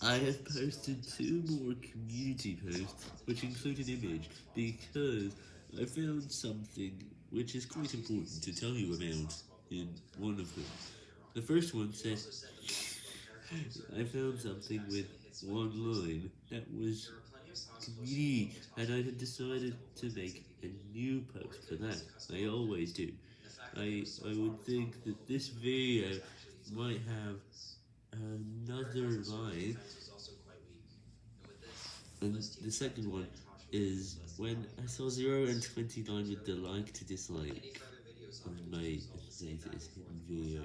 I have posted two more community posts, which include an image, because I found something which is quite important to tell you about in one of them. The first one says, I found something with one line that was community, and I have decided to make a new post for that. I always do. I, I would think that this video might have another line, and the second one is when I saw 0 and 29 with the like to dislike on my latest video.